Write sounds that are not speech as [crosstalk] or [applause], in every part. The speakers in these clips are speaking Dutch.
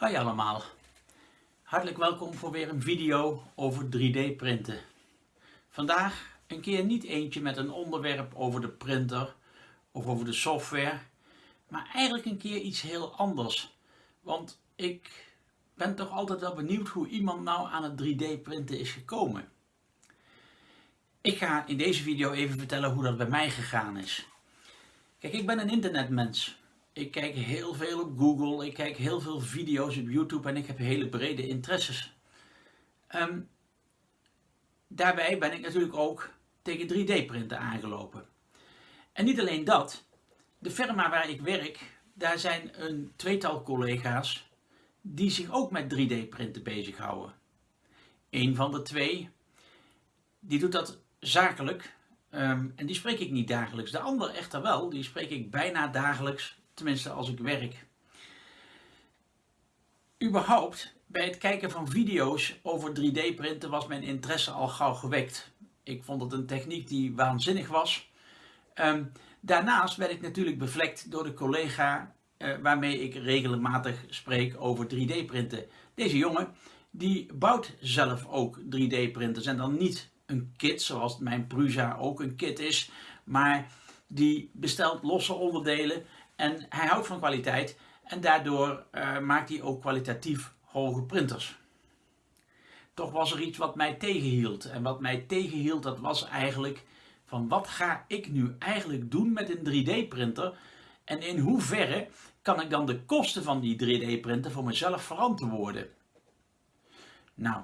Hoi allemaal. Hartelijk welkom voor weer een video over 3D printen. Vandaag een keer niet eentje met een onderwerp over de printer of over de software, maar eigenlijk een keer iets heel anders. Want ik ben toch altijd wel benieuwd hoe iemand nou aan het 3D printen is gekomen. Ik ga in deze video even vertellen hoe dat bij mij gegaan is. Kijk, ik ben een internetmens. Ik kijk heel veel op Google, ik kijk heel veel video's op YouTube en ik heb hele brede interesses. Um, daarbij ben ik natuurlijk ook tegen 3D-printen aangelopen. En niet alleen dat, de firma waar ik werk, daar zijn een tweetal collega's die zich ook met 3D-printen bezighouden. Een van de twee, die doet dat zakelijk um, en die spreek ik niet dagelijks. De ander echter wel, die spreek ik bijna dagelijks tenminste als ik werk. Überhaupt, bij het kijken van video's over 3D printen was mijn interesse al gauw gewekt. Ik vond het een techniek die waanzinnig was. Ehm, daarnaast werd ik natuurlijk bevlekt door de collega uh, waarmee ik regelmatig spreek over 3D printen. Deze jongen die bouwt zelf ook 3D printers en dan niet een kit zoals mijn Prusa ook een kit is, maar die bestelt losse onderdelen en hij houdt van kwaliteit en daardoor uh, maakt hij ook kwalitatief hoge printers. Toch was er iets wat mij tegenhield. En wat mij tegenhield, dat was eigenlijk van wat ga ik nu eigenlijk doen met een 3D printer? En in hoeverre kan ik dan de kosten van die 3D printer voor mezelf verantwoorden? Nou,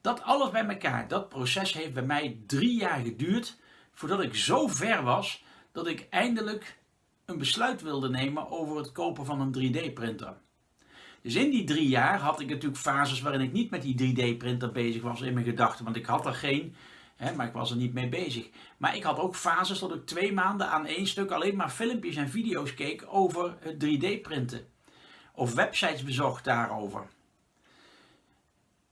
dat alles bij elkaar, dat proces heeft bij mij drie jaar geduurd voordat ik zo ver was dat ik eindelijk een besluit wilde nemen over het kopen van een 3D printer. Dus in die drie jaar had ik natuurlijk fases waarin ik niet met die 3D printer bezig was in mijn gedachten, want ik had er geen, hè, maar ik was er niet mee bezig. Maar ik had ook fases dat ik twee maanden aan één stuk alleen maar filmpjes en video's keek over het 3D printen. Of websites bezocht daarover.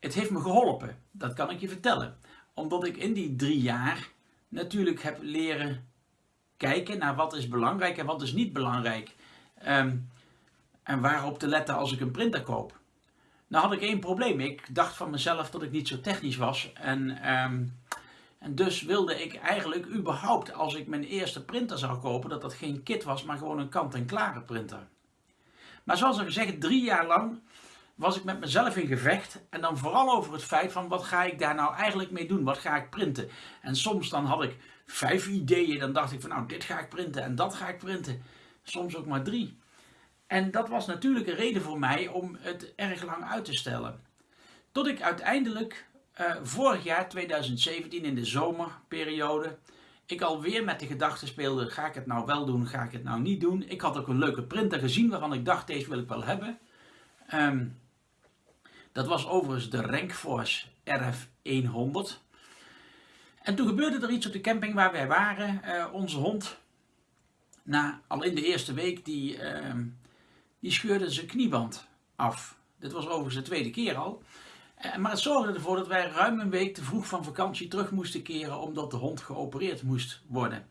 Het heeft me geholpen, dat kan ik je vertellen. Omdat ik in die drie jaar natuurlijk heb leren kijken naar wat is belangrijk en wat is niet belangrijk. Um, en waarop te letten als ik een printer koop. Nou had ik één probleem. Ik dacht van mezelf dat ik niet zo technisch was. En, um, en dus wilde ik eigenlijk überhaupt als ik mijn eerste printer zou kopen, dat dat geen kit was, maar gewoon een kant-en-klare printer. Maar zoals al gezegd, drie jaar lang was ik met mezelf in gevecht. En dan vooral over het feit van wat ga ik daar nou eigenlijk mee doen? Wat ga ik printen? En soms dan had ik vijf ideeën. Dan dacht ik van nou dit ga ik printen en dat ga ik printen. Soms ook maar drie. En dat was natuurlijk een reden voor mij om het erg lang uit te stellen. Tot ik uiteindelijk uh, vorig jaar 2017 in de zomerperiode ik alweer met de gedachte speelde, ga ik het nou wel doen, ga ik het nou niet doen. Ik had ook een leuke printer gezien waarvan ik dacht, deze wil ik wel hebben. Um, dat was overigens de Rankforce RF100. En toen gebeurde er iets op de camping waar wij waren. Uh, onze hond, na, al in de eerste week, die, uh, die scheurde zijn knieband af. Dit was overigens de tweede keer al. Uh, maar het zorgde ervoor dat wij ruim een week te vroeg van vakantie terug moesten keren omdat de hond geopereerd moest worden.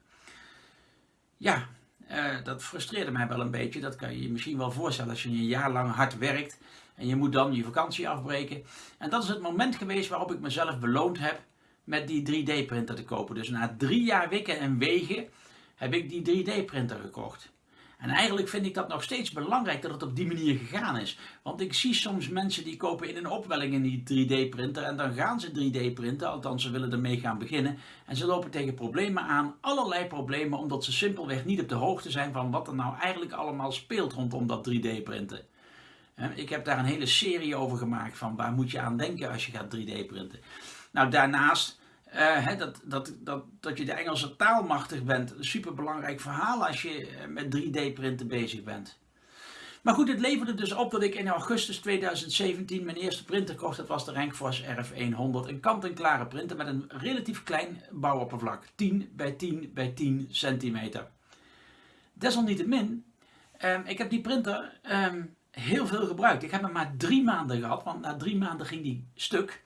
Ja, uh, dat frustreerde mij wel een beetje. Dat kan je je misschien wel voorstellen als je een jaar lang hard werkt en je moet dan je vakantie afbreken. En dat is het moment geweest waarop ik mezelf beloond heb met die 3D printer te kopen. Dus na drie jaar wikken en wegen heb ik die 3D printer gekocht. En eigenlijk vind ik dat nog steeds belangrijk dat het op die manier gegaan is. Want ik zie soms mensen die kopen in een opwelling in die 3D printer en dan gaan ze 3D printen, althans ze willen ermee gaan beginnen. En ze lopen tegen problemen aan, allerlei problemen, omdat ze simpelweg niet op de hoogte zijn van wat er nou eigenlijk allemaal speelt rondom dat 3D printen. Ik heb daar een hele serie over gemaakt van waar moet je aan denken als je gaat 3D printen. Nou, daarnaast uh, dat, dat, dat, dat je de Engelse taal machtig bent. Superbelangrijk verhaal als je eh, met 3D printen bezig bent. Maar goed, het leverde dus op dat ik in augustus 2017 mijn eerste printer kocht. Dat was de Rankforce RF100. Een kant-en-klare printer met een relatief klein bouwoppervlak. 10 bij 10 bij 10 centimeter. Desalniettemin, um, ik heb die printer um, heel veel gebruikt. Ik heb hem maar drie maanden gehad, want na drie maanden ging die stuk.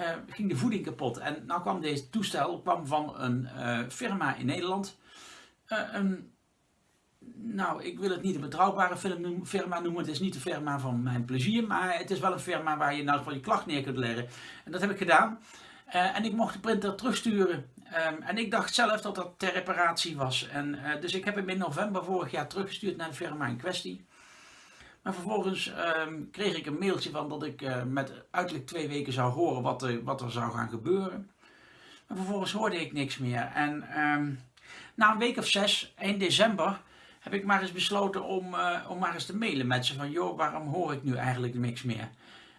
Uh, ging de voeding kapot. En nou kwam deze toestel kwam van een uh, firma in Nederland. Uh, een nou, ik wil het niet een betrouwbare firma noemen. Het is niet de firma van mijn plezier, maar het is wel een firma waar je nou van je klacht neer kunt leggen. En dat heb ik gedaan. En ik mocht de printer terugsturen. Um, en ik dacht zelf dat dat ter reparatie was. En, dus ik heb hem in november vorig jaar teruggestuurd naar de firma in kwestie. Maar vervolgens um, kreeg ik een mailtje van dat ik uh, met uiterlijk twee weken zou horen wat, er, wat er zou gaan gebeuren. Maar vervolgens hoorde ik niks meer. En um, na een week of zes, eind december, heb ik maar eens besloten om, uh, om maar eens te mailen met ze van joh, waarom hoor ik nu eigenlijk niks meer?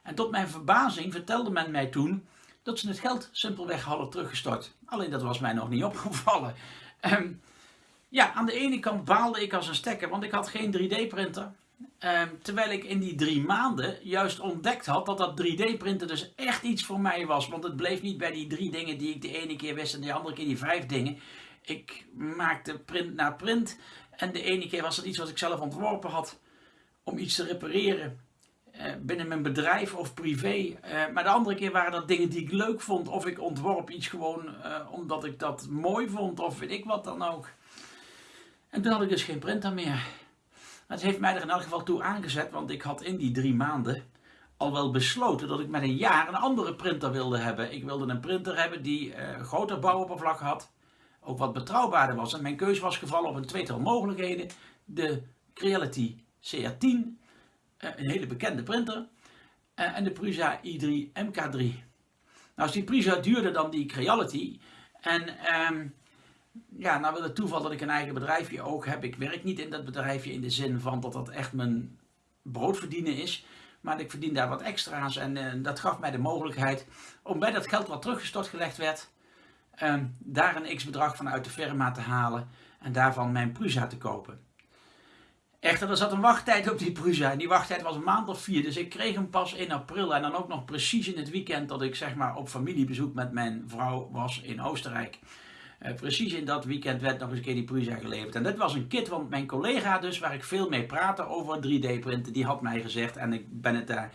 En tot mijn verbazing vertelde men mij toen dat ze het geld simpelweg hadden teruggestort. Alleen dat was mij nog niet [laughs] opgevallen. Um, ja, aan de ene kant baalde ik als een stekker, want ik had geen 3D-printer. Um, terwijl ik in die drie maanden juist ontdekt had dat dat 3D-printen dus echt iets voor mij was. Want het bleef niet bij die drie dingen die ik de ene keer wist en de andere keer die vijf dingen. Ik maakte print na print en de ene keer was het iets wat ik zelf ontworpen had om iets te repareren. Uh, binnen mijn bedrijf of privé. Uh, maar de andere keer waren dat dingen die ik leuk vond. Of ik ontworp iets gewoon uh, omdat ik dat mooi vond. Of weet ik wat dan ook. En toen had ik dus geen printer meer. Het heeft mij er in elk geval toe aangezet. Want ik had in die drie maanden al wel besloten dat ik met een jaar een andere printer wilde hebben. Ik wilde een printer hebben die groter bouwoppervlak had ook wat betrouwbaarder was. En mijn keuze was gevallen op een tweetal mogelijkheden. De Creality CR10, eh, een hele bekende printer, eh, en de Prusa i3 MK3. Nou is die Prusa duurder dan die Creality. En um, ja, nou wil het toeval dat ik een eigen bedrijfje ook heb. Ik werk niet in dat bedrijfje in de zin van dat dat echt mijn brood verdienen is. Maar ik verdien daar wat extra's en uh, dat gaf mij de mogelijkheid om bij dat geld wat teruggestort gelegd werd, um, daar een x-bedrag van uit de firma te halen en daarvan mijn Prusa te kopen. Echter, er zat een wachttijd op die Prusa en die wachttijd was een maand of vier, dus ik kreeg hem pas in april en dan ook nog precies in het weekend dat ik zeg maar op familiebezoek met mijn vrouw was in Oostenrijk. Uh, precies in dat weekend werd nog eens een keer die Prusa geleverd. En dit was een kit, want mijn collega dus, waar ik veel mee praatte over 3D printen, die had mij gezegd, en ik ben het daar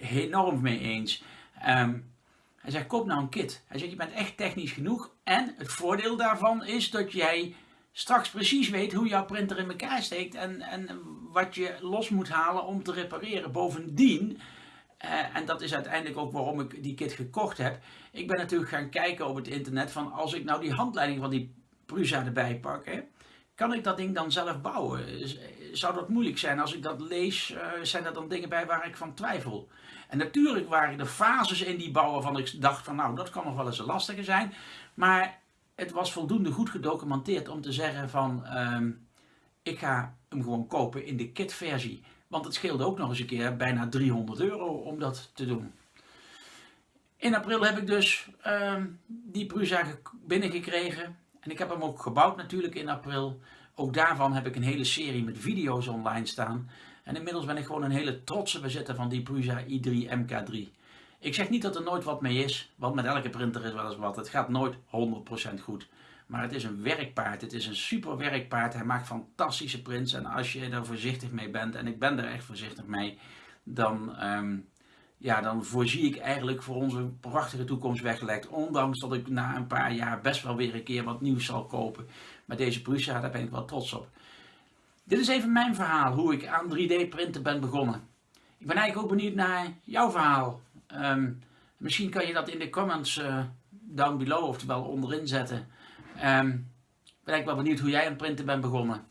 enorm mee eens. Um, hij zegt, koop nou een kit. Hij zegt, je bent echt technisch genoeg. En het voordeel daarvan is dat jij straks precies weet hoe jouw printer in elkaar steekt. En, en wat je los moet halen om te repareren. Bovendien, uh, en dat is uiteindelijk ook waarom ik die kit gekocht heb. Ik ben natuurlijk gaan kijken op het internet van als ik nou die handleiding van die Prusa erbij pak. Hè, kan ik dat ding dan zelf bouwen? Zou dat moeilijk zijn? Als ik dat lees, uh, zijn er dan dingen bij waar ik van twijfel? En natuurlijk waren er fases in die bouw waarvan ik dacht van nou, dat kan nog wel eens een lastige zijn. Maar het was voldoende goed gedocumenteerd om te zeggen van um, ik ga hem gewoon kopen in de kitversie. Want het scheelde ook nog eens een keer bijna 300 euro om dat te doen. In april heb ik dus um, die Prusa binnengekregen. En ik heb hem ook gebouwd natuurlijk in april. Ook daarvan heb ik een hele serie met video's online staan. En inmiddels ben ik gewoon een hele trotse bezitter van die Prusa i3 MK3. Ik zeg niet dat er nooit wat mee is, want met elke printer is wel eens wat. Het gaat nooit 100% goed. Maar het is een werkpaard. Het is een super werkpaard. Hij maakt fantastische prints. En als je er voorzichtig mee bent, en ik ben er echt voorzichtig mee, dan, um, ja, dan voorzie ik eigenlijk voor onze prachtige toekomst weggelegd. Ondanks dat ik na een paar jaar best wel weer een keer wat nieuws zal kopen. Maar deze Prusa, daar ben ik wel trots op. Dit is even mijn verhaal, hoe ik aan 3D printen ben begonnen. Ik ben eigenlijk ook benieuwd naar jouw verhaal. Um, misschien kan je dat in de comments uh, down below, oftewel onderin zetten. Um, ik ben eigenlijk wel benieuwd hoe jij aan printen bent begonnen.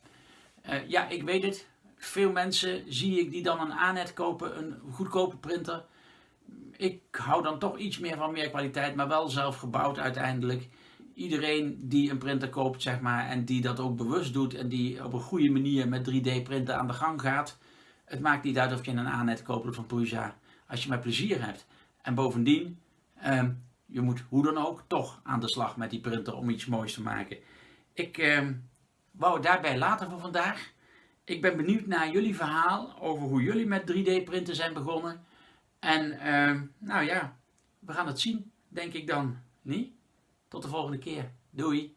Uh, ja, ik weet het. Veel mensen zie ik die dan een Anet kopen, een goedkope printer. Ik hou dan toch iets meer van meer kwaliteit, maar wel zelf gebouwd uiteindelijk iedereen die een printer koopt, zeg maar, en die dat ook bewust doet en die op een goede manier met 3D printen aan de gang gaat, het maakt niet uit of je een Anet koopt of een Prusa, als je maar plezier hebt. En bovendien, um, je moet hoe dan ook toch aan de slag met die printer om iets moois te maken. Ik um, wou het daarbij laten voor vandaag. Ik ben benieuwd naar jullie verhaal over hoe jullie met 3D printen zijn begonnen. En um, nou ja, we gaan het zien, denk ik dan. Niet? Tot de volgende keer. Doei!